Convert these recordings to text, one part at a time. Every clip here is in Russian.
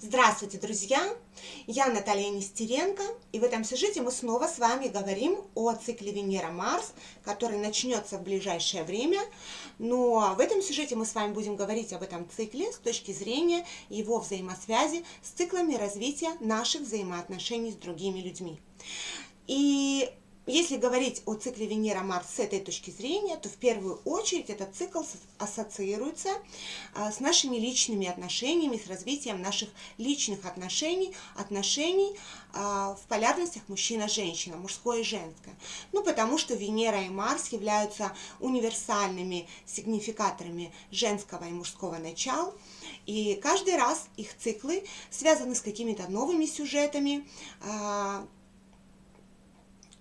Здравствуйте, друзья! Я Наталья Нестеренко, и в этом сюжете мы снова с вами говорим о цикле Венера-Марс, который начнется в ближайшее время. Но в этом сюжете мы с вами будем говорить об этом цикле с точки зрения его взаимосвязи с циклами развития наших взаимоотношений с другими людьми. И если говорить о цикле Венера-Марс с этой точки зрения, то в первую очередь этот цикл ассоциируется а, с нашими личными отношениями, с развитием наших личных отношений, отношений а, в полярностях мужчина-женщина, мужское и женское. Ну, потому что Венера и Марс являются универсальными сигнификаторами женского и мужского начала, и каждый раз их циклы связаны с какими-то новыми сюжетами, а,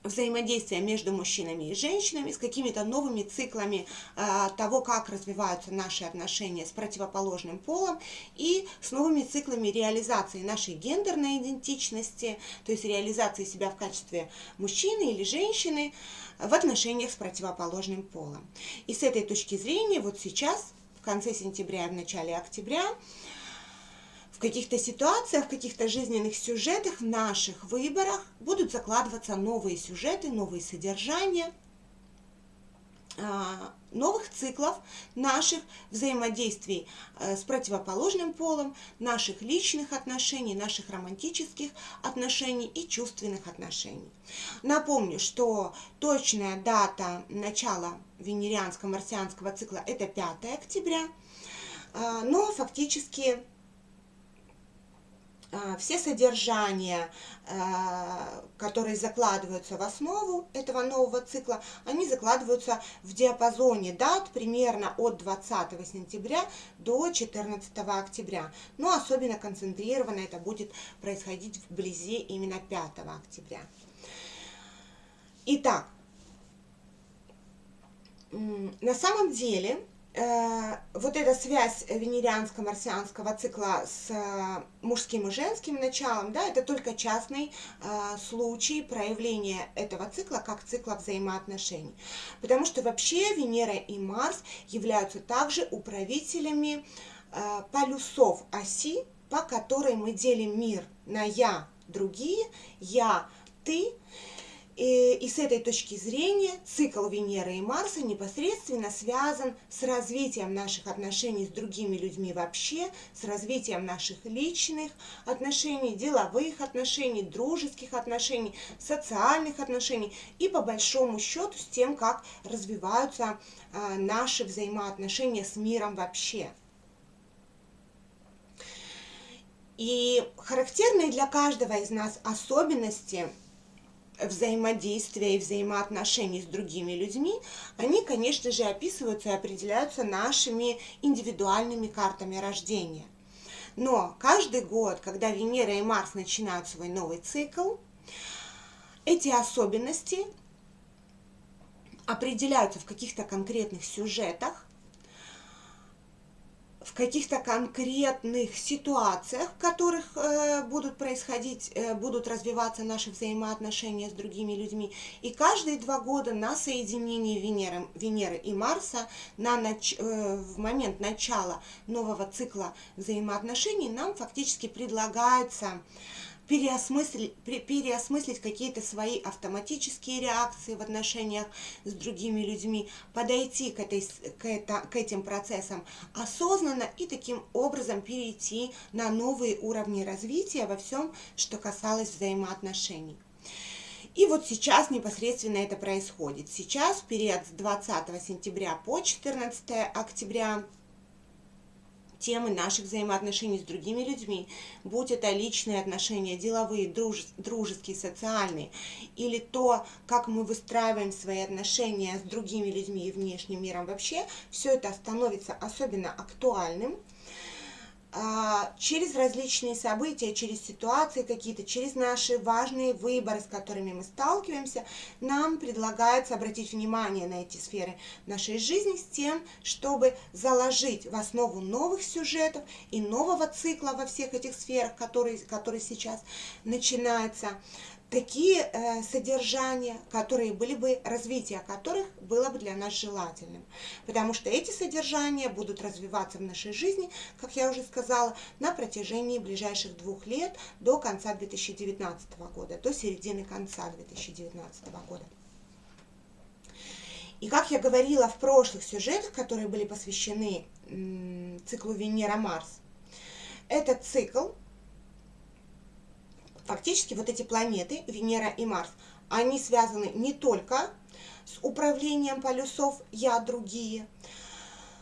взаимодействия между мужчинами и женщинами, с какими-то новыми циклами э, того, как развиваются наши отношения с противоположным полом и с новыми циклами реализации нашей гендерной идентичности, то есть реализации себя в качестве мужчины или женщины в отношениях с противоположным полом. И с этой точки зрения вот сейчас, в конце сентября и в начале октября, в каких-то ситуациях, в каких-то жизненных сюжетах, в наших выборах будут закладываться новые сюжеты, новые содержания, а, новых циклов наших взаимодействий э, с противоположным полом, наших личных отношений, наших романтических отношений и чувственных отношений. Напомню, что точная дата начала венерианско-марсианского цикла это 5 октября, а, но фактически а, все содержания, а, которые закладываются в основу этого нового цикла, они закладываются в диапазоне дат примерно от 20 сентября до 14 октября. Но особенно концентрированно это будет происходить вблизи именно 5 октября. Итак, на самом деле вот эта связь венерианско-марсианского цикла с э, мужским и женским началом, да, это только частный э, случай проявления этого цикла как цикла взаимоотношений. Потому что вообще Венера и Марс являются также управителями э, полюсов оси, по которой мы делим мир на «я», другие, «я», «ты», и, и с этой точки зрения цикл Венеры и Марса непосредственно связан с развитием наших отношений с другими людьми вообще, с развитием наших личных отношений, деловых отношений, дружеских отношений, социальных отношений и по большому счету с тем, как развиваются а, наши взаимоотношения с миром вообще. И характерные для каждого из нас особенности – взаимодействия и взаимоотношений с другими людьми, они, конечно же, описываются и определяются нашими индивидуальными картами рождения. Но каждый год, когда Венера и Марс начинают свой новый цикл, эти особенности определяются в каких-то конкретных сюжетах, в каких-то конкретных ситуациях, в которых э, будут происходить, э, будут развиваться наши взаимоотношения с другими людьми. И каждые два года на соединении Венеры, Венеры и Марса на нач, э, в момент начала нового цикла взаимоотношений нам фактически предлагается переосмыслить, переосмыслить какие-то свои автоматические реакции в отношениях с другими людьми, подойти к, этой, к, это, к этим процессам осознанно и таким образом перейти на новые уровни развития во всем, что касалось взаимоотношений. И вот сейчас непосредственно это происходит. Сейчас, период с 20 сентября по 14 октября, темы наших взаимоотношений с другими людьми, будь это личные отношения, деловые, друж, дружеские, социальные, или то, как мы выстраиваем свои отношения с другими людьми и внешним миром вообще, все это становится особенно актуальным через различные события, через ситуации какие-то, через наши важные выборы, с которыми мы сталкиваемся, нам предлагается обратить внимание на эти сферы нашей жизни с тем, чтобы заложить в основу новых сюжетов и нового цикла во всех этих сферах, которые, который сейчас начинается, такие э, содержания, которые были бы, развитие которых было бы для нас желательным. Потому что эти содержания будут развиваться в нашей жизни, как я уже сказала, на протяжении ближайших двух лет до конца 2019 года, до середины конца 2019 года. И как я говорила в прошлых сюжетах, которые были посвящены циклу Венера-Марс, этот цикл фактически вот эти планеты, Венера и Марс, они связаны не только с управлением полюсов «я другие»,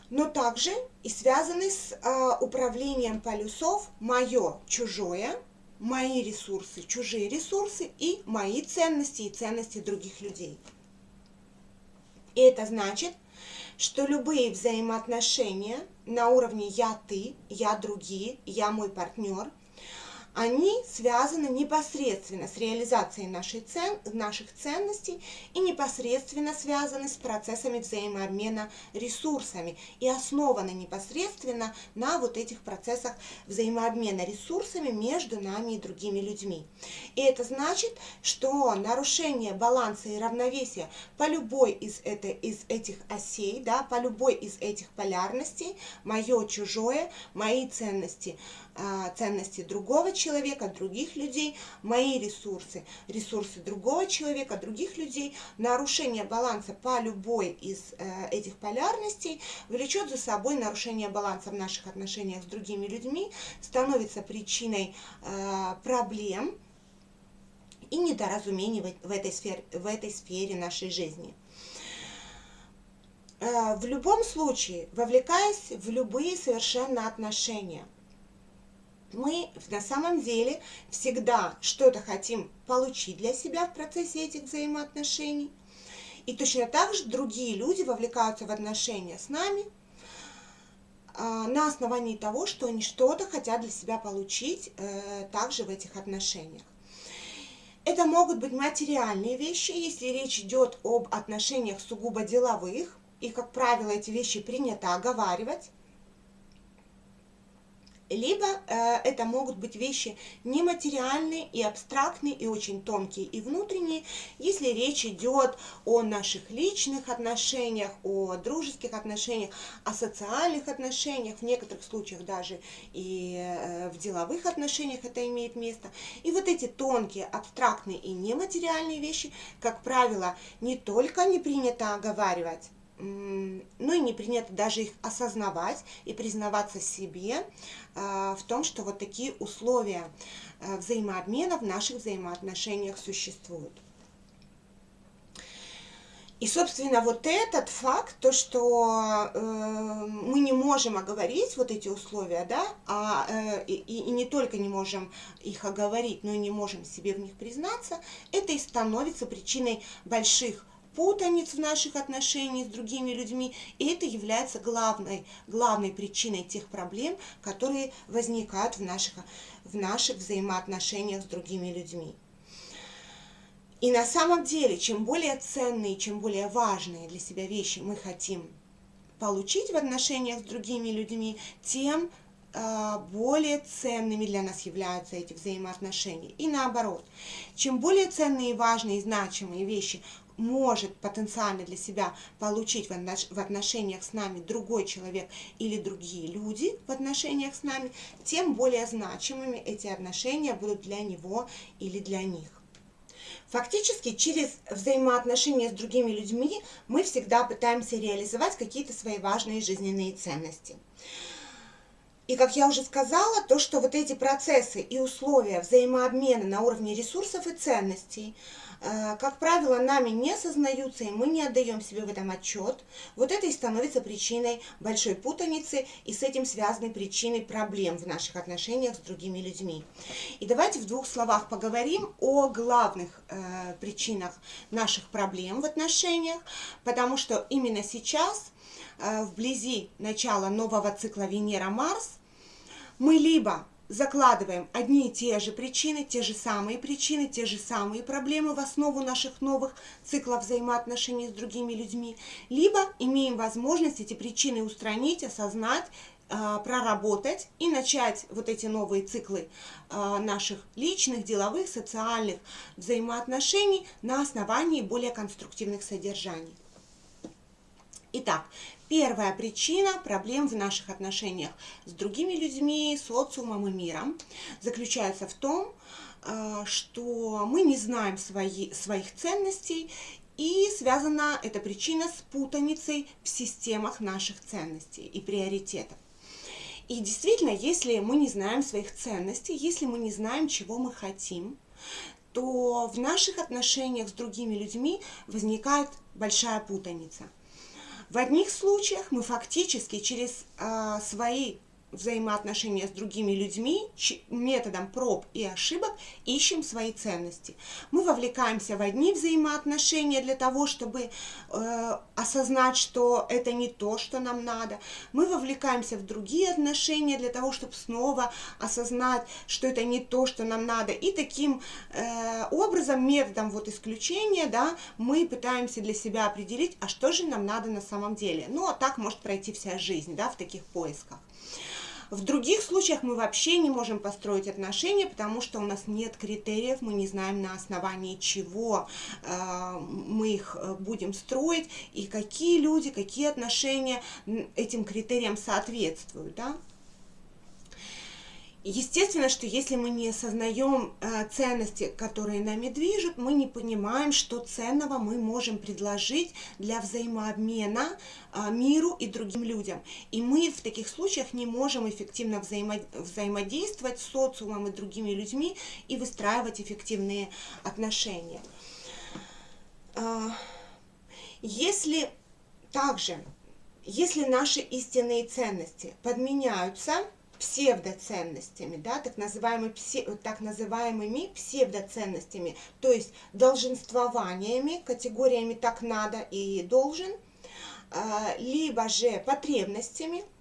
но также и связаны с э, управлением полюсов «моё чужое», мои ресурсы, чужие ресурсы и мои ценности и ценности других людей. И это значит, что любые взаимоотношения на уровне «я-ты», «я другие», «я мой партнер» – они связаны непосредственно с реализацией нашей цен, наших ценностей и непосредственно связаны с процессами взаимообмена ресурсами и основаны непосредственно на вот этих процессах взаимообмена ресурсами между нами и другими людьми. И это значит, что нарушение баланса и равновесия по любой из, это, из этих осей, да, по любой из этих полярностей, мое, чужое, мои ценности – ценности другого человека, других людей, мои ресурсы, ресурсы другого человека, других людей. Нарушение баланса по любой из э, этих полярностей влечет за собой нарушение баланса в наших отношениях с другими людьми, становится причиной э, проблем и недоразумений в этой сфере, в этой сфере нашей жизни. Э, в любом случае, вовлекаясь в любые совершенно отношения – мы на самом деле всегда что-то хотим получить для себя в процессе этих взаимоотношений. И точно так же другие люди вовлекаются в отношения с нами а, на основании того, что они что-то хотят для себя получить э, также в этих отношениях. Это могут быть материальные вещи, если речь идет об отношениях сугубо деловых, и, как правило, эти вещи принято оговаривать либо э, это могут быть вещи нематериальные и абстрактные, и очень тонкие и внутренние, если речь идет о наших личных отношениях, о дружеских отношениях, о социальных отношениях, в некоторых случаях даже и э, в деловых отношениях это имеет место. И вот эти тонкие, абстрактные и нематериальные вещи, как правило, не только не принято оговаривать, ну и не принято даже их осознавать и признаваться себе а, в том, что вот такие условия а, взаимообмена в наших взаимоотношениях существуют. И, собственно, вот этот факт, то, что э, мы не можем оговорить вот эти условия, да, а, э, и, и не только не можем их оговорить, но и не можем себе в них признаться, это и становится причиной больших путаниц в наших отношениях с другими людьми, и это является главной, главной причиной тех проблем, которые возникают в наших, в наших взаимоотношениях с другими людьми. И на самом деле, чем более ценные, чем более важные для себя вещи мы хотим получить в отношениях с другими людьми, тем а, более ценными для нас являются эти взаимоотношения. И наоборот, чем более ценные, важные и значимые вещи может потенциально для себя получить в отношениях с нами другой человек или другие люди в отношениях с нами, тем более значимыми эти отношения будут для него или для них. Фактически через взаимоотношения с другими людьми мы всегда пытаемся реализовать какие-то свои важные жизненные ценности. И, как я уже сказала, то, что вот эти процессы и условия взаимообмена на уровне ресурсов и ценностей – как правило, нами не осознаются, и мы не отдаем себе в этом отчет. Вот это и становится причиной большой путаницы, и с этим связаны причины проблем в наших отношениях с другими людьми. И давайте в двух словах поговорим о главных э, причинах наших проблем в отношениях, потому что именно сейчас, э, вблизи начала нового цикла Венера-Марс, мы либо закладываем одни и те же причины, те же самые причины, те же самые проблемы в основу наших новых циклов взаимоотношений с другими людьми, либо имеем возможность эти причины устранить, осознать, э, проработать и начать вот эти новые циклы э, наших личных, деловых, социальных взаимоотношений на основании более конструктивных содержаний. Итак, первая причина проблем в наших отношениях с другими людьми, социумом и миром заключается в том, что мы не знаем свои, своих ценностей и связана эта причина с путаницей в системах наших ценностей и приоритетов. И действительно, если мы не знаем своих ценностей, если мы не знаем, чего мы хотим, то в наших отношениях с другими людьми возникает большая путаница. В одних случаях мы фактически через э, свои взаимоотношения с другими людьми методом проб и ошибок ищем свои ценности. Мы вовлекаемся в одни взаимоотношения для того, чтобы э, осознать, что это не то, что нам надо. Мы вовлекаемся в другие отношения для того, чтобы снова осознать, что это не то, что нам надо. И таким э, образом, методом вот исключения, да, мы пытаемся для себя определить, а что же нам надо на самом деле. Ну, а так может пройти вся жизнь, да, в таких поисках. В других случаях мы вообще не можем построить отношения, потому что у нас нет критериев, мы не знаем на основании чего э, мы их э, будем строить и какие люди, какие отношения этим критериям соответствуют. Да? Естественно, что если мы не осознаем э, ценности, которые нами движут, мы не понимаем, что ценного мы можем предложить для взаимообмена э, миру и другим людям. И мы в таких случаях не можем эффективно взаимо взаимодействовать с социумом и другими людьми и выстраивать эффективные отношения. Э, если также, если наши истинные ценности подменяются псевдоценностями, да, так, называемыми, так называемыми псевдоценностями, то есть долженствованиями, категориями «так надо» и «должен», а, либо же потребностями –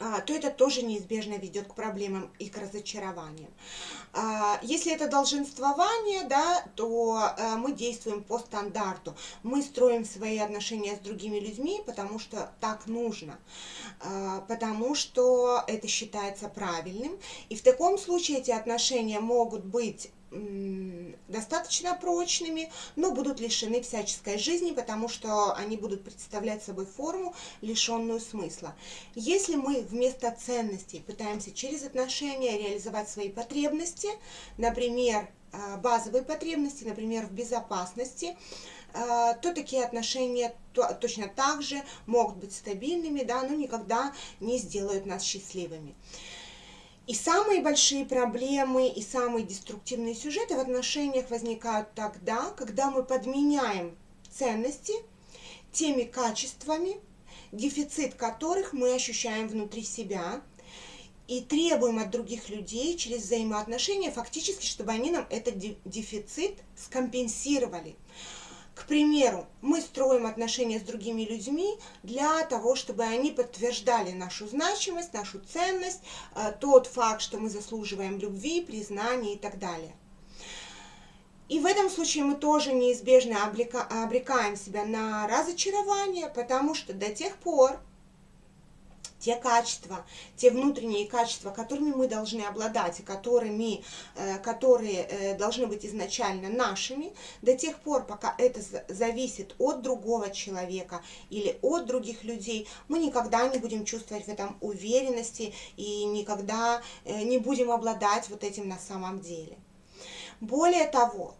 то это тоже неизбежно ведет к проблемам и к разочарованиям. А, если это долженствование, да, то э, мы действуем по стандарту. Мы строим свои отношения с другими людьми, потому что так нужно, а, потому что это считается правильным. И в таком случае эти отношения могут быть достаточно прочными, но будут лишены всяческой жизни, потому что они будут представлять собой форму, лишенную смысла. Если мы вместо ценностей пытаемся через отношения реализовать свои потребности, например, а, базовые потребности, например, в безопасности, а, то такие отношения точно так же могут быть стабильными, да, но никогда не сделают нас счастливыми. И самые большие проблемы и самые деструктивные сюжеты в отношениях возникают тогда, когда мы подменяем ценности теми качествами, дефицит которых мы ощущаем внутри себя, и требуем от других людей через взаимоотношения фактически, чтобы они нам этот дефицит скомпенсировали. К примеру, мы строим отношения с другими людьми для того, чтобы они подтверждали нашу значимость, нашу ценность, э, тот факт, что мы заслуживаем любви, признания и так далее. И в этом случае мы тоже неизбежно обрекаем себя на разочарование, потому что до тех пор, те качества, те внутренние качества, которыми мы должны обладать и которыми, э, которые э, должны быть изначально нашими, до тех пор, пока это зависит от другого человека или от других людей, мы никогда не будем чувствовать в этом уверенности и никогда э, не будем обладать вот этим на самом деле. Более того,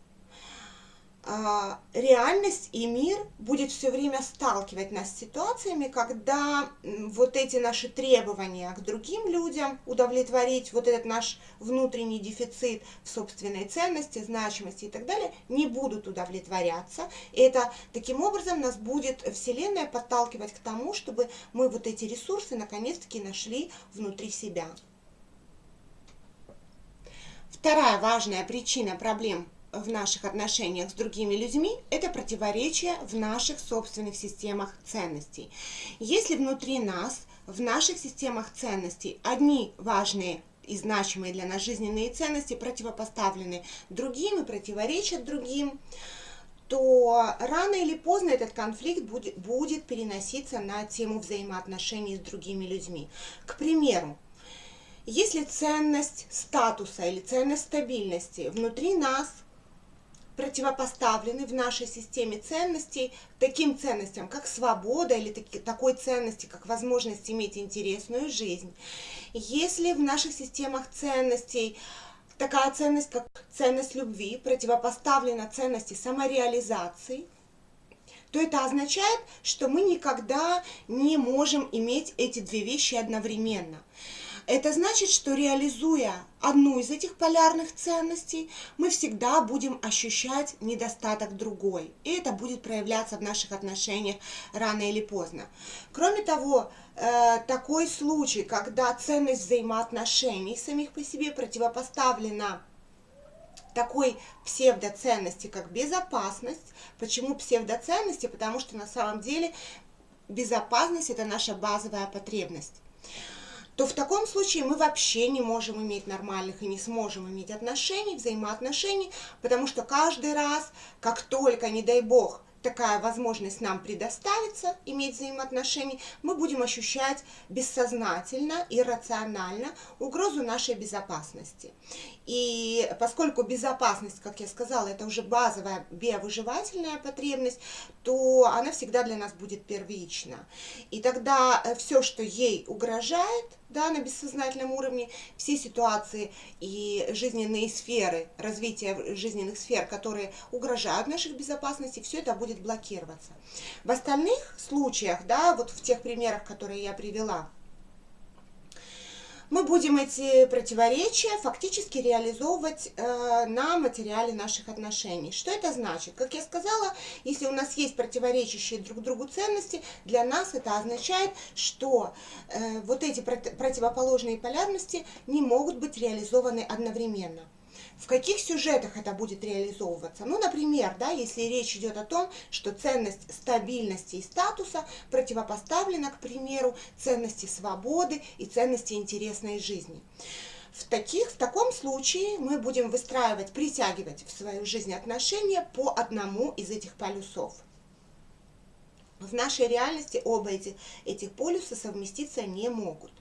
реальность и мир будет все время сталкивать нас с ситуациями, когда вот эти наши требования к другим людям удовлетворить, вот этот наш внутренний дефицит в собственной ценности, значимости и так далее, не будут удовлетворяться. И это таким образом нас будет Вселенная подталкивать к тому, чтобы мы вот эти ресурсы наконец-таки нашли внутри себя. Вторая важная причина проблем в наших отношениях с другими людьми – это противоречие в наших собственных системах ценностей. Если внутри нас, в наших системах ценностей, одни важные и значимые для нас жизненные ценности противопоставлены другим и противоречат другим, то рано или поздно этот конфликт будет, будет переноситься на тему взаимоотношений с другими людьми. К примеру, если ценность статуса или ценность стабильности внутри нас противопоставлены в нашей системе ценностей таким ценностям, как свобода или таки, такой ценности, как возможность иметь интересную жизнь. Если в наших системах ценностей такая ценность, как ценность любви, противопоставлена ценности самореализации, то это означает, что мы никогда не можем иметь эти две вещи одновременно. Это значит, что реализуя одну из этих полярных ценностей, мы всегда будем ощущать недостаток другой. И это будет проявляться в наших отношениях рано или поздно. Кроме того, э, такой случай, когда ценность взаимоотношений самих по себе противопоставлена такой псевдоценности, как безопасность. Почему псевдоценности? Потому что на самом деле безопасность – это наша базовая потребность то в таком случае мы вообще не можем иметь нормальных и не сможем иметь отношений, взаимоотношений, потому что каждый раз, как только, не дай бог, такая возможность нам предоставится, иметь взаимоотношения, мы будем ощущать бессознательно и рационально угрозу нашей безопасности. И поскольку безопасность, как я сказала, это уже базовая биовыживательная потребность, то она всегда для нас будет первична. И тогда э, все, что ей угрожает, да, на бессознательном уровне, все ситуации и жизненные сферы, развитие жизненных сфер, которые угрожают нашей безопасности, все это будет блокироваться. В остальных случаях, да, вот в тех примерах, которые я привела, мы будем эти противоречия фактически реализовывать э, на материале наших отношений. Что это значит? Как я сказала, если у нас есть противоречащие друг другу ценности, для нас это означает, что э, вот эти противоположные полярности не могут быть реализованы одновременно в каких сюжетах это будет реализовываться. Ну, например, да, если речь идет о том, что ценность стабильности и статуса противопоставлена, к примеру, ценности свободы и ценности интересной жизни. В, таких, в таком случае мы будем выстраивать, притягивать в свою жизнь отношения по одному из этих полюсов. В нашей реальности оба эти, этих полюса совместиться не могут.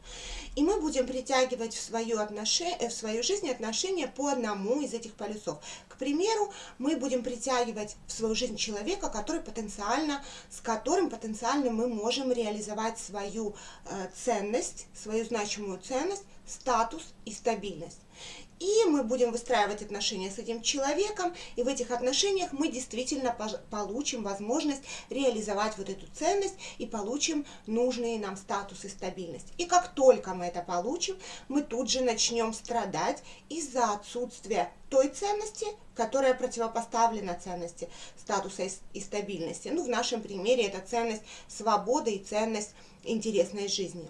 И мы будем притягивать в свою, отношение, в свою жизнь отношения по одному из этих полюсов. К примеру, мы будем притягивать в свою жизнь человека, который потенциально, с которым потенциально мы можем реализовать свою э, ценность, свою значимую ценность, статус и стабильность. И мы будем выстраивать отношения с этим человеком, и в этих отношениях мы действительно получим возможность реализовать вот эту ценность и получим нужные нам статус и стабильность. И как только мы это получим, мы тут же начнем страдать из-за отсутствия той ценности, которая противопоставлена ценности статуса и стабильности. Ну, в нашем примере это ценность свободы и ценность интересной жизни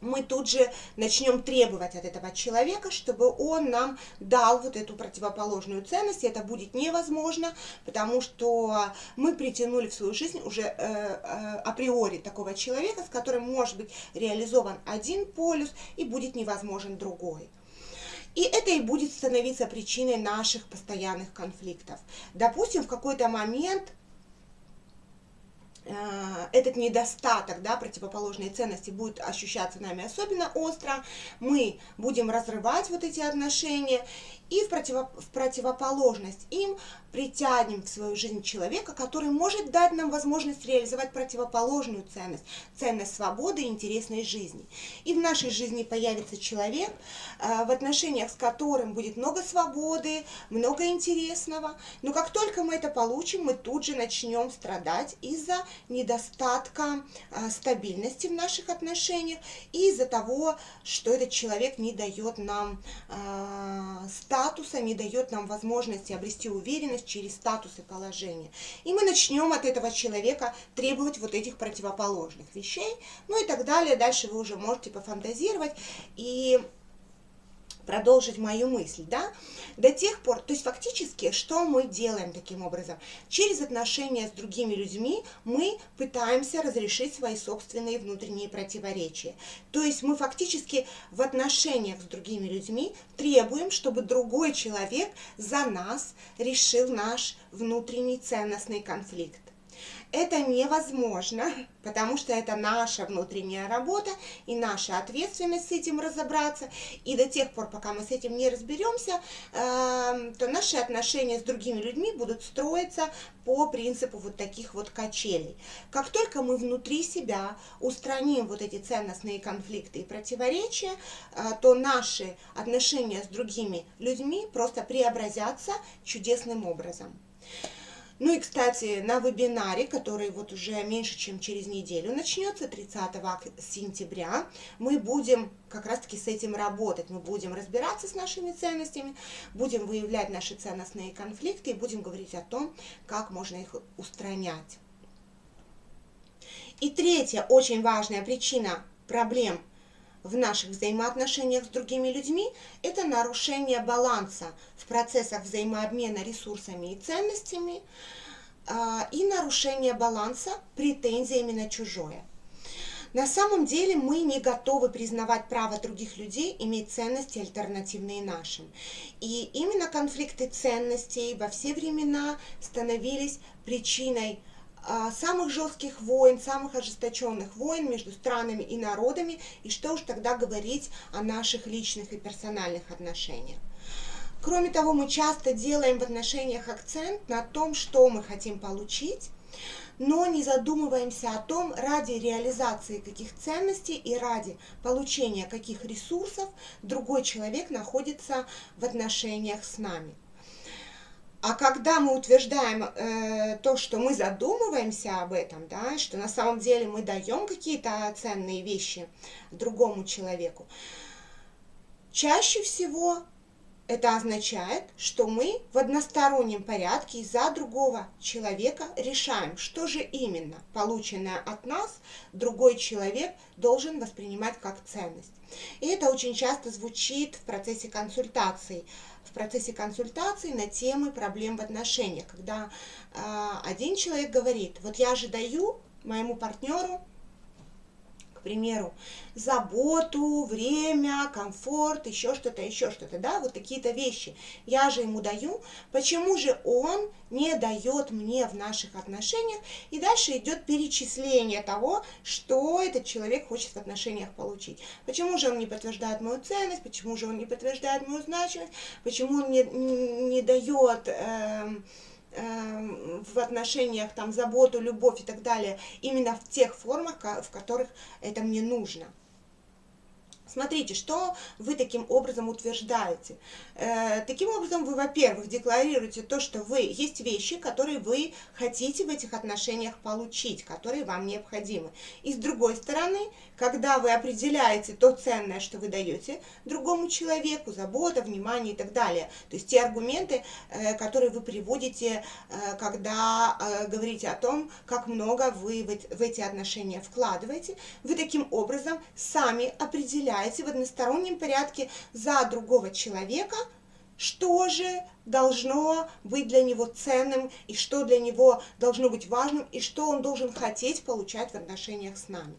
мы тут же начнем требовать от этого человека, чтобы он нам дал вот эту противоположную ценность. И это будет невозможно, потому что мы притянули в свою жизнь уже э, э, априори такого человека, с которым может быть реализован один полюс и будет невозможен другой. И это и будет становиться причиной наших постоянных конфликтов. Допустим, в какой-то момент этот недостаток, да, противоположной ценности будет ощущаться нами особенно остро, мы будем разрывать вот эти отношения, и в, противо, в противоположность им притянем в свою жизнь человека, который может дать нам возможность реализовать противоположную ценность, ценность свободы и интересной жизни. И в нашей жизни появится человек, э, в отношениях с которым будет много свободы, много интересного. Но как только мы это получим, мы тут же начнем страдать из-за недостатка э, стабильности в наших отношениях и из-за того, что этот человек не дает нам э, статуса, не дает нам возможности обрести уверенность через статус и положение. И мы начнем от этого человека требовать вот этих противоположных вещей, ну и так далее. Дальше вы уже можете пофантазировать и продолжить мою мысль, да, до тех пор, то есть фактически, что мы делаем таким образом? Через отношения с другими людьми мы пытаемся разрешить свои собственные внутренние противоречия. То есть мы фактически в отношениях с другими людьми требуем, чтобы другой человек за нас решил наш внутренний ценностный конфликт. Это невозможно, потому что это наша внутренняя работа и наша ответственность с этим разобраться. И до тех пор, пока мы с этим не разберемся, эм, то наши отношения с другими людьми будут строиться по принципу вот таких вот качелей. Как только мы внутри себя устраним вот эти ценностные конфликты и противоречия, э, то наши отношения с другими людьми просто преобразятся чудесным образом. Ну и, кстати, на вебинаре, который вот уже меньше, чем через неделю начнется, 30 сентября, мы будем как раз-таки с этим работать. Мы будем разбираться с нашими ценностями, будем выявлять наши ценностные конфликты и будем говорить о том, как можно их устранять. И третья очень важная причина проблем в наших взаимоотношениях с другими людьми – это нарушение баланса в процессах взаимообмена ресурсами и ценностями а, и нарушение баланса претензиями на чужое. На самом деле мы не готовы признавать право других людей иметь ценности альтернативные нашим. И именно конфликты ценностей во все времена становились причиной самых жестких войн, самых ожесточенных войн между странами и народами, и что уж тогда говорить о наших личных и персональных отношениях. Кроме того, мы часто делаем в отношениях акцент на том, что мы хотим получить, но не задумываемся о том, ради реализации каких ценностей и ради получения каких ресурсов другой человек находится в отношениях с нами. А когда мы утверждаем э, то, что мы задумываемся об этом, да, что на самом деле мы даем какие-то ценные вещи другому человеку, чаще всего это означает, что мы в одностороннем порядке за другого человека решаем, что же именно полученное от нас другой человек должен воспринимать как ценность. И это очень часто звучит в процессе консультаций в процессе консультации на темы проблем в отношениях, когда э, один человек говорит, вот я же даю моему партнеру к примеру, заботу, время, комфорт, еще что-то, еще что-то, да, вот такие-то вещи. Я же ему даю, почему же он не дает мне в наших отношениях, и дальше идет перечисление того, что этот человек хочет в отношениях получить. Почему же он не подтверждает мою ценность, почему же он не подтверждает мою значимость, почему он не, не дает... Э, Эм, в отношениях, там, заботу, любовь и так далее, именно в тех формах, в которых это мне нужно. Смотрите, что вы таким образом утверждаете. Э, таким образом вы, во-первых, декларируете то, что вы есть вещи, которые вы хотите в этих отношениях получить, которые вам необходимы. И с другой стороны, когда вы определяете то ценное, что вы даете другому человеку, забота, внимание и так далее, то есть те аргументы, э, которые вы приводите, э, когда э, говорите о том, как много вы в эти отношения вкладываете, вы таким образом сами определяете, определяете в одностороннем порядке за другого человека, что же должно быть для него ценным, и что для него должно быть важным, и что он должен хотеть получать в отношениях с нами.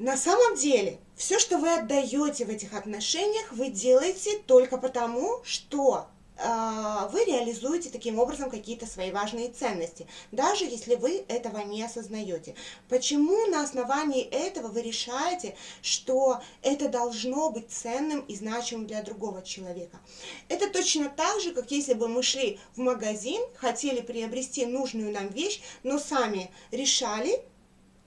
На самом деле, все, что вы отдаете в этих отношениях, вы делаете только потому, что а, вы реализуете таким образом какие-то свои важные ценности, даже если вы этого не осознаете. Почему на основании этого вы решаете, что это должно быть ценным и значимым для другого человека? Это точно так же, как если бы мы шли в магазин, хотели приобрести нужную нам вещь, но сами решали,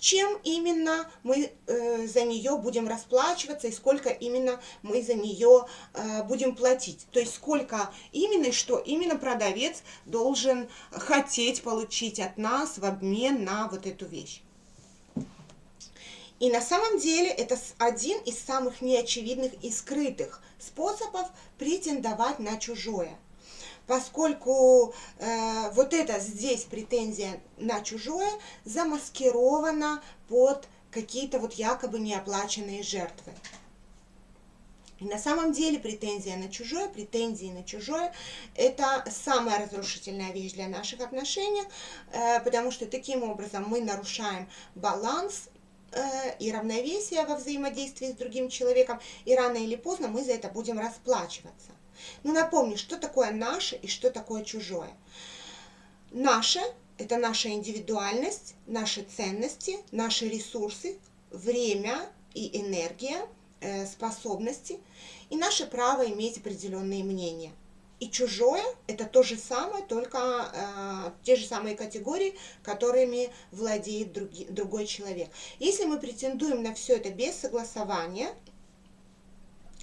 чем именно мы э, за нее будем расплачиваться и сколько именно мы за нее э, будем платить. То есть сколько именно и что именно продавец должен хотеть получить от нас в обмен на вот эту вещь. И на самом деле это один из самых неочевидных и скрытых способов претендовать на чужое поскольку э, вот это здесь претензия на чужое замаскирована под какие-то вот якобы неоплаченные жертвы. И на самом деле претензия на чужое, претензии на чужое – это самая разрушительная вещь для наших отношений, э, потому что таким образом мы нарушаем баланс э, и равновесие во взаимодействии с другим человеком, и рано или поздно мы за это будем расплачиваться. Ну, напомню, что такое наше и что такое чужое. Наше – это наша индивидуальность, наши ценности, наши ресурсы, время и энергия – Э, способности и наше право иметь определенные мнения. И чужое – это то же самое, только э, те же самые категории, которыми владеет други, другой человек. Если мы претендуем на все это без согласования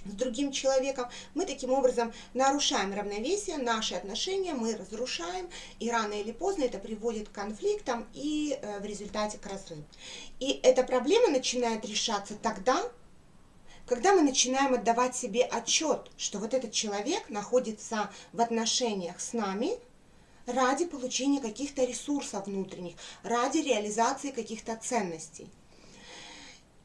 с другим человеком, мы таким образом нарушаем равновесие, наши отношения мы разрушаем, и рано или поздно это приводит к конфликтам и э, в результате к разрыву. И эта проблема начинает решаться тогда, когда мы начинаем отдавать себе отчет, что вот этот человек находится в отношениях с нами ради получения каких-то ресурсов внутренних, ради реализации каких-то ценностей.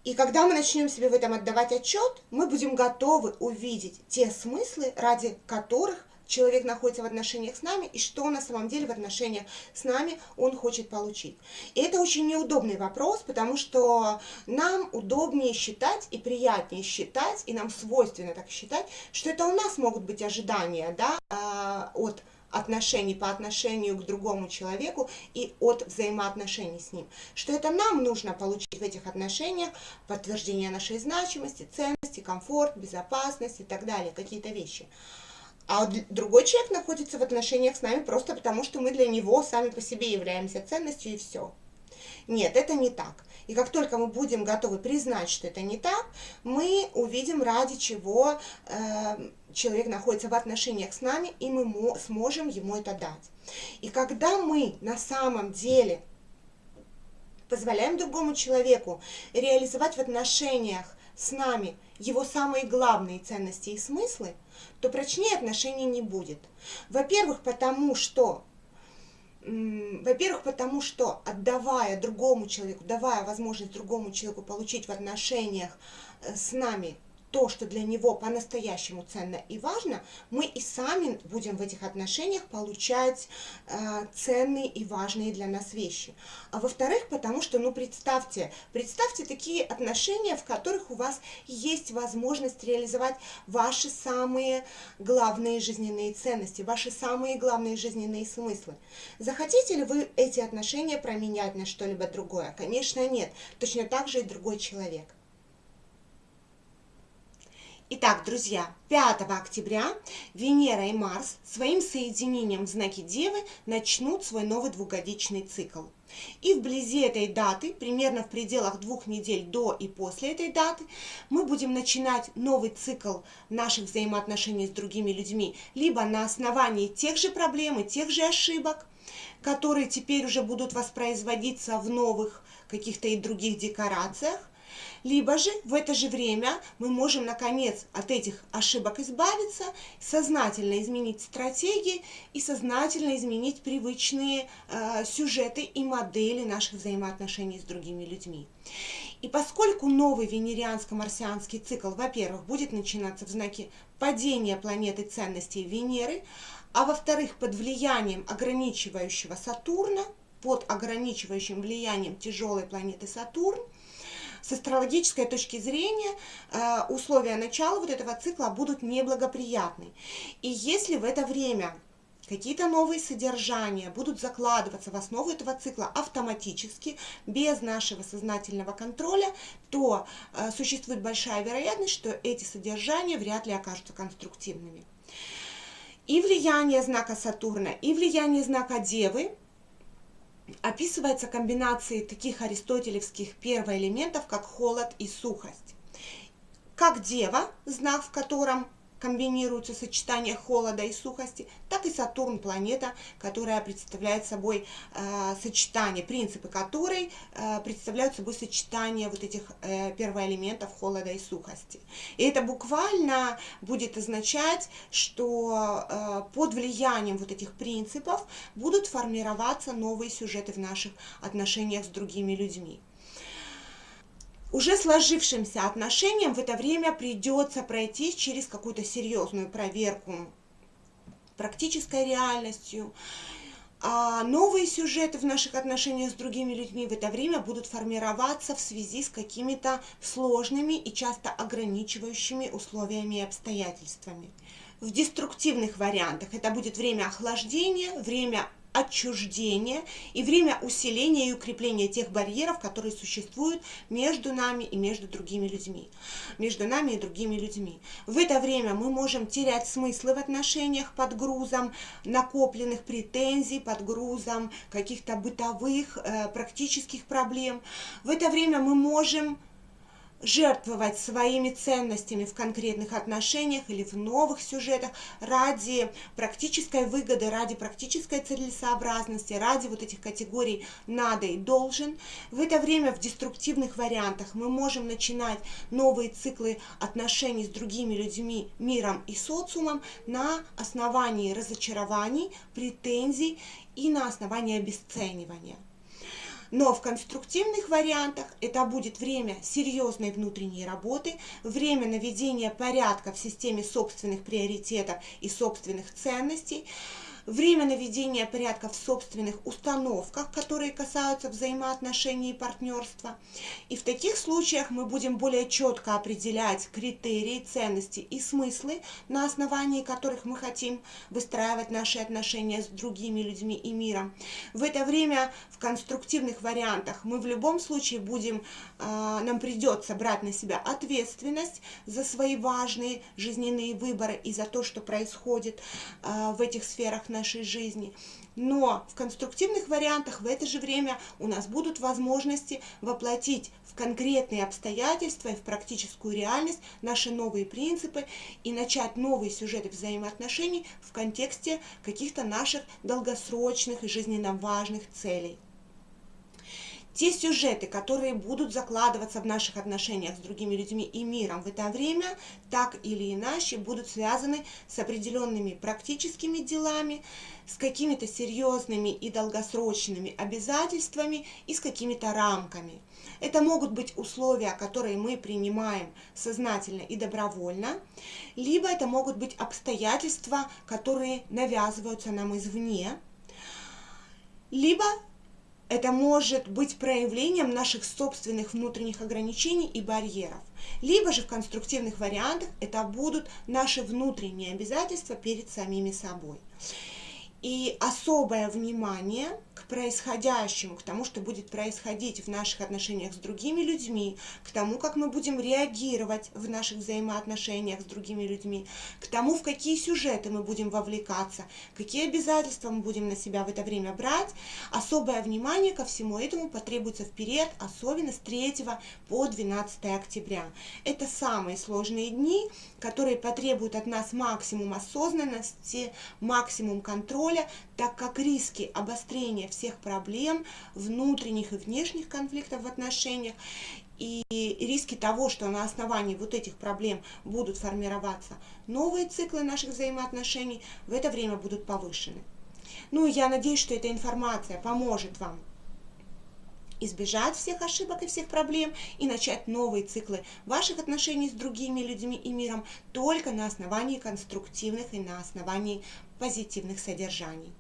И когда мы начнем себе в этом отдавать отчет, мы будем готовы увидеть те смыслы, ради которых человек находится в отношениях с нами и что на самом деле в отношениях с нами он хочет получить. И это очень неудобный вопрос, потому что нам удобнее считать и приятнее считать, и нам свойственно так считать, что это у нас могут быть ожидания да, а, от отношений по отношению к другому человеку и от взаимоотношений с ним. Что это нам нужно получить в этих отношениях подтверждение нашей значимости, ценности, комфорт, безопасность и так далее, какие-то вещи. А другой человек находится в отношениях с нами просто потому, что мы для него сами по себе являемся ценностью и все. Нет, это не так. И как только мы будем готовы признать, что это не так, мы увидим, ради чего э, человек находится в отношениях с нами, и мы сможем ему это дать. И когда мы на самом деле позволяем другому человеку реализовать в отношениях с нами его самые главные ценности и смыслы, то прочнее отношений не будет. Во-первых, потому что во-первых, потому что отдавая другому человеку, давая возможность другому человеку получить в отношениях э, с нами то, что для него по-настоящему ценно и важно, мы и сами будем в этих отношениях получать э, ценные и важные для нас вещи. А во-вторых, потому что, ну, представьте, представьте такие отношения, в которых у вас есть возможность реализовать ваши самые главные жизненные ценности, ваши самые главные жизненные смыслы. Захотите ли вы эти отношения променять на что-либо другое? Конечно, нет. Точно так же и другой человек. Итак, друзья, 5 октября Венера и Марс своим соединением в знаке Девы начнут свой новый двухгодичный цикл. И вблизи этой даты, примерно в пределах двух недель до и после этой даты, мы будем начинать новый цикл наших взаимоотношений с другими людьми, либо на основании тех же проблем и тех же ошибок, которые теперь уже будут воспроизводиться в новых каких-то и других декорациях, либо же в это же время мы можем наконец от этих ошибок избавиться, сознательно изменить стратегии и сознательно изменить привычные э, сюжеты и модели наших взаимоотношений с другими людьми. И поскольку новый венерианско-марсианский цикл, во-первых, будет начинаться в знаке падения планеты ценностей Венеры, а во-вторых, под влиянием ограничивающего Сатурна, под ограничивающим влиянием тяжелой планеты Сатурн, с астрологической точки зрения э, условия начала вот этого цикла будут неблагоприятны. И если в это время какие-то новые содержания будут закладываться в основу этого цикла автоматически, без нашего сознательного контроля, то э, существует большая вероятность, что эти содержания вряд ли окажутся конструктивными. И влияние знака Сатурна, и влияние знака Девы описывается комбинацией таких аристотелевских первоэлементов, как холод и сухость. Как дева, знак в котором комбинируются сочетания холода и сухости, так и Сатурн планета, которая представляет собой э, сочетание, принципы которой э, представляют собой сочетание вот этих э, первоэлементов холода и сухости. И это буквально будет означать, что э, под влиянием вот этих принципов будут формироваться новые сюжеты в наших отношениях с другими людьми. Уже сложившимся отношениям в это время придется пройти через какую-то серьезную проверку практической реальностью. А новые сюжеты в наших отношениях с другими людьми в это время будут формироваться в связи с какими-то сложными и часто ограничивающими условиями и обстоятельствами. В деструктивных вариантах это будет время охлаждения, время отчуждения и время усиления и укрепления тех барьеров, которые существуют между нами и между другими людьми. Между нами и другими людьми. В это время мы можем терять смыслы в отношениях под грузом накопленных претензий, под грузом каких-то бытовых, э, практических проблем. В это время мы можем жертвовать своими ценностями в конкретных отношениях или в новых сюжетах ради практической выгоды, ради практической целесообразности, ради вот этих категорий «надо» и «должен». В это время в деструктивных вариантах мы можем начинать новые циклы отношений с другими людьми, миром и социумом на основании разочарований, претензий и на основании обесценивания. Но в конструктивных вариантах это будет время серьезной внутренней работы, время наведения порядка в системе собственных приоритетов и собственных ценностей, время наведения порядка в собственных установках, которые касаются взаимоотношений и партнерства. И в таких случаях мы будем более четко определять критерии, ценности и смыслы, на основании которых мы хотим выстраивать наши отношения с другими людьми и миром. В это время в конструктивных вариантах мы в любом случае будем, а, нам придется брать на себя ответственность за свои важные жизненные выборы и за то, что происходит а, в этих сферах нашей жизни. Но в конструктивных вариантах в это же время у нас будут возможности воплотить в конкретные обстоятельства и в практическую реальность наши новые принципы и начать новые сюжеты взаимоотношений в контексте каких-то наших долгосрочных и жизненно важных целей. Те сюжеты, которые будут закладываться в наших отношениях с другими людьми и миром в это время, так или иначе будут связаны с определенными практическими делами, с какими-то серьезными и долгосрочными обязательствами и с какими-то рамками. Это могут быть условия, которые мы принимаем сознательно и добровольно, либо это могут быть обстоятельства, которые навязываются нам извне, либо это может быть проявлением наших собственных внутренних ограничений и барьеров. Либо же в конструктивных вариантах это будут наши внутренние обязательства перед самими собой. И особое внимание происходящему, к тому, что будет происходить в наших отношениях с другими людьми, к тому, как мы будем реагировать в наших взаимоотношениях с другими людьми, к тому, в какие сюжеты мы будем вовлекаться, какие обязательства мы будем на себя в это время брать. Особое внимание ко всему этому потребуется в период, особенно с 3 по 12 октября. Это самые сложные дни, которые потребуют от нас максимум осознанности, максимум контроля, так как риски обострения всех проблем, внутренних и внешних конфликтов в отношениях, и риски того, что на основании вот этих проблем будут формироваться новые циклы наших взаимоотношений, в это время будут повышены. Ну, я надеюсь, что эта информация поможет вам избежать всех ошибок и всех проблем и начать новые циклы ваших отношений с другими людьми и миром только на основании конструктивных и на основании позитивных содержаний.